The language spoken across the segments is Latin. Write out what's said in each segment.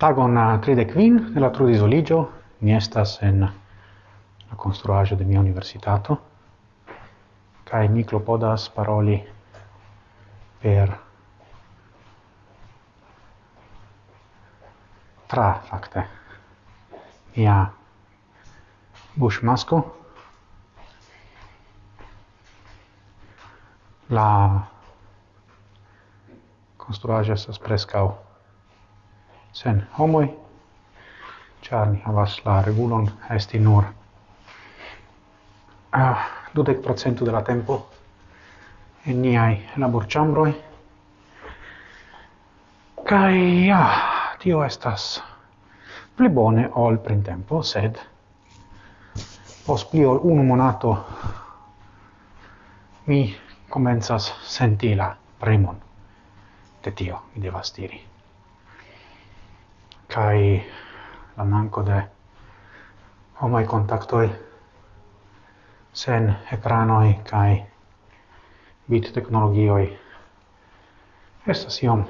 Tagon 35 de la trudisoligio, mi estas en la construagio de mia universitato. Kai mi clopodas paroli per tra facte mia buŝmasko. La construagio estas preskaŭ sen homoi, char ni havas la regulon esti nur ah, dudek procentu de la tempo en niai laborchambroi, Kai ja, tio estas pli bone ol printempo, sed pos pli ol unu monato mi comenzas senti la premon de tio, mi devas diri kai la manco de homai contactoi sen ekranoi kai bit teknologioi estas iom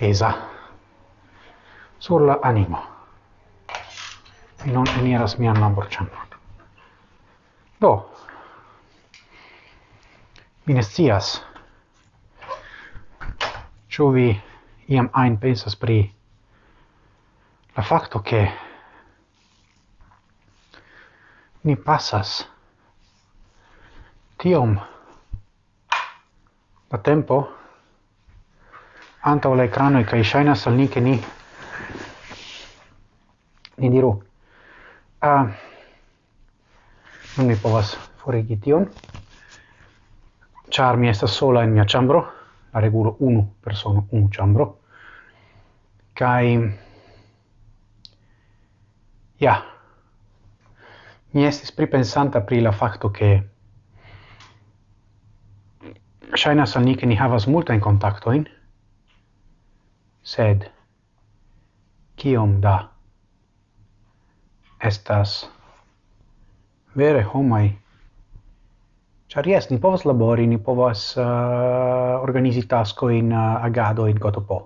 pesa sur la animo. Mi non eniras mian laborĉambron do mi ne scias ĉu vi iam ajn pensas pri la facto che ni passas tiom da tempo antau ecrano e kai shaina sal ni che ni ni diru a uh, non mi povas forigi tion. Char mi esta sola in mia chambro la regulo unu persona un chambro kai Ja. Mi estis pripensanta pri la che ke ŝajnas al ni havas ni havas multajn in sed kiom da estas vere homai Ĉar jes, ni povas labori, ni povas uh, organizi taskojn, uh, eh, agadojn, gotopo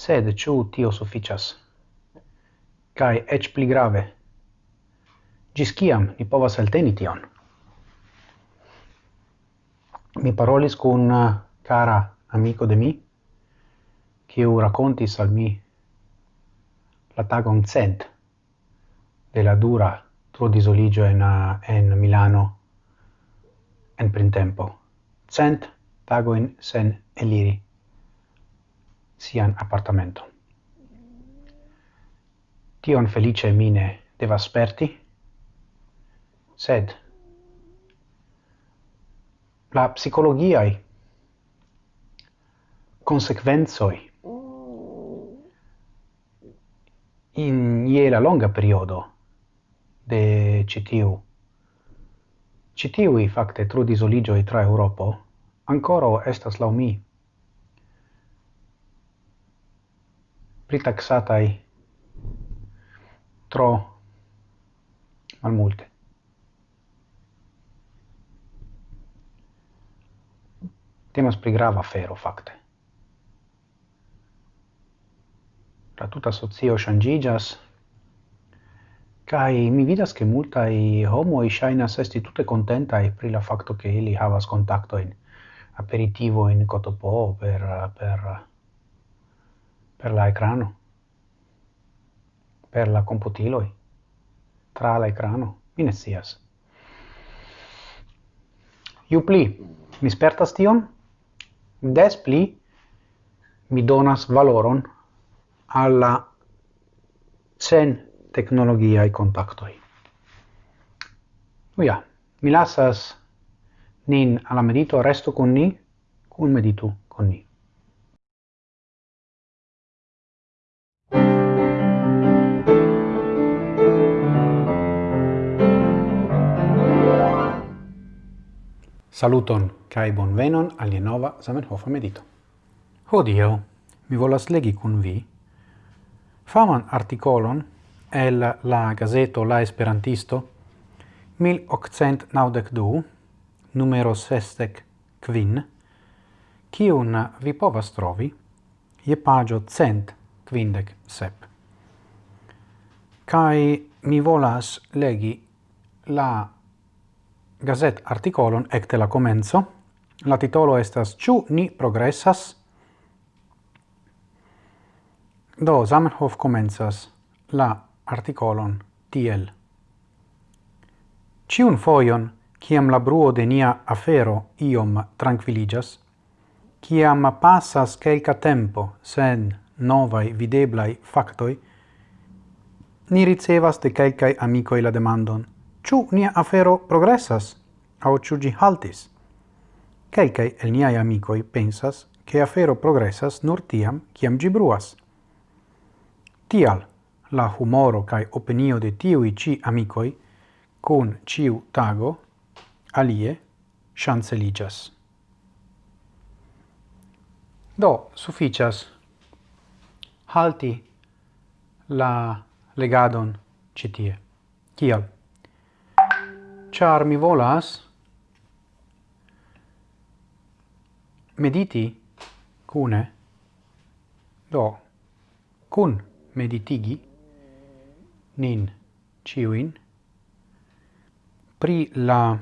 sed ciu tio sufficias. Cae ec pli grave, gis ciam ni povas alteni tion? Mi parolis cun cara uh, amico de mi, ciu racontis al mi la tagon cent de la dura tro disoligio en, uh, en Milano en printempo. Cent tagoin sen eliri sian appartamento. Tion felice mine devas sperti, sed la psicologiai consequenzoi in je la longa periodo de citiu citiui facte tru oligioi tra Europo ancora estas lau mi pritaxatai tro malmulte. Temas pri grava fero, facte. La tuta socio shangigas, Kai mi vidas che multa i homo i shaina sesti tutte contenta e pri la facto che ili havas contacto in aperitivo in cotopo per per per la ecrano, per la computiloi, tra la ecrano, mi ne sias. Ju pli mi spertas tion, des pli mi donas valoron alla sen tecnologiae contactoi. Uia, mi lasas nin alla medito, resto con ni, cun meditu con ni. Saluton cae bon venon al nova Zamenhofa medito. Hodio, mi volas legi cun vi faman articolon el la gazeto La Esperantisto 1892 numero sestec quin kiun vi povas trovi je pagio cent quindec sep. Kai mi volas legi la gazet articolon ecte la comenzo. La titolo estas Ciu ni progressas? Do Zamenhof comenzas la articolon tiel. Ciun foion, ciam la bruo de nia afero iom tranquilligas, ciam passas quelca tempo sen novai videblai factoi, ni ricevas de quelcae amicoi la demandon – ciu nia afero progressas, au ciu gi haltis. Quelcae el niai amicoi pensas che afero progressas nur tiam, ciam gi bruas. Tial, la humoro cae opinio de tiui ci amicoi, cun ciu tago, alie, chanceligas. Do, sufficias halti la legadon citie. Kial? char mi volas? Mediti? Cune? Do. Cun meditigi? Nin. Ciuin? Pri la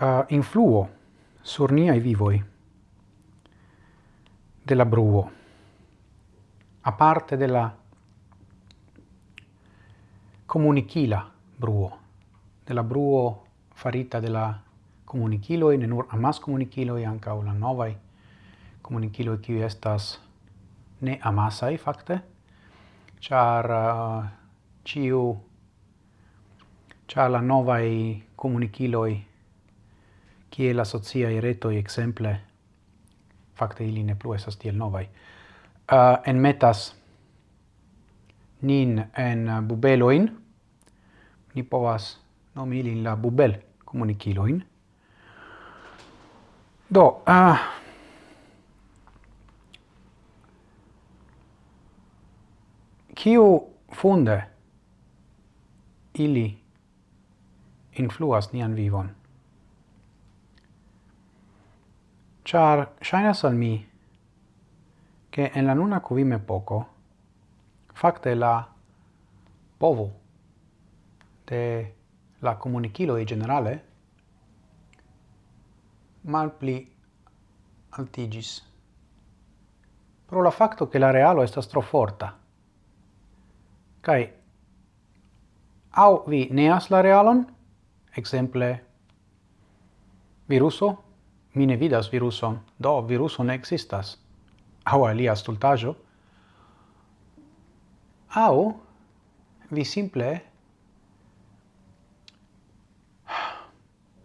uh, influo sur niai vivoi della bruo a parte della comunicila bruo, de la bruo farita de la comunichiloi, ne nur amas comunicilo e anca la novai comunichiloi, qui estas ne amasai, facte, char uh, ciu, char la novai comunichiloi, qui la sociai retoi, exemple, facte ili ne plu esas tiel novai, uh, enmetas nin en uh, bubeloin, ni povas nomi ilin la bubel komunikiloin. Do, uh, kiu funde ili influas nian vivon? Char, shainas al mi, che en la nuna cuvime poco, facte la povo de la comuniciloi generale mal pli altigis. Pro la facto che la realo estas tro forta. Au vi neas la realon, exemple viruso, mi ne vidas viruson, do viruso ne existas, au alia stultajo, au vi simple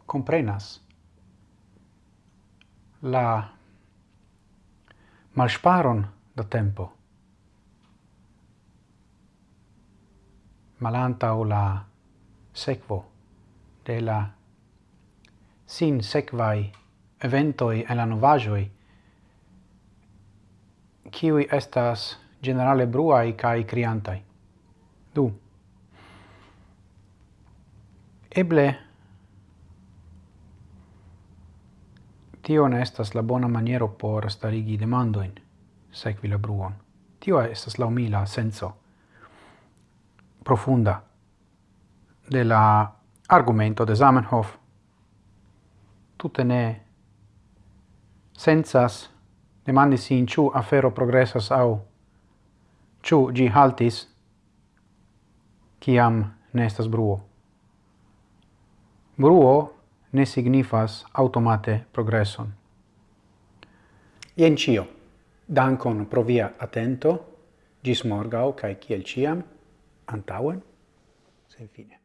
comprenas. La malsparon da tempo. Malanta o la sequo de la sin sequai eventoi e la novajoi kiui estas generale bruai cae criantai. Du. Eble tio ne estas la bona maniero por starigi demandoin, sequi la bruon. Tio estas la umila senso profunda de la argumento de Zamenhof. Tutte ne sensas demandi sin ciu afero progressas au Ciu gi haltis ciam nestas bruo. Bruo ne signifas automate progresson. Ien cio. Dankon pro via atento. Gis morgau, cae ciel ciam, antauen, sen fine.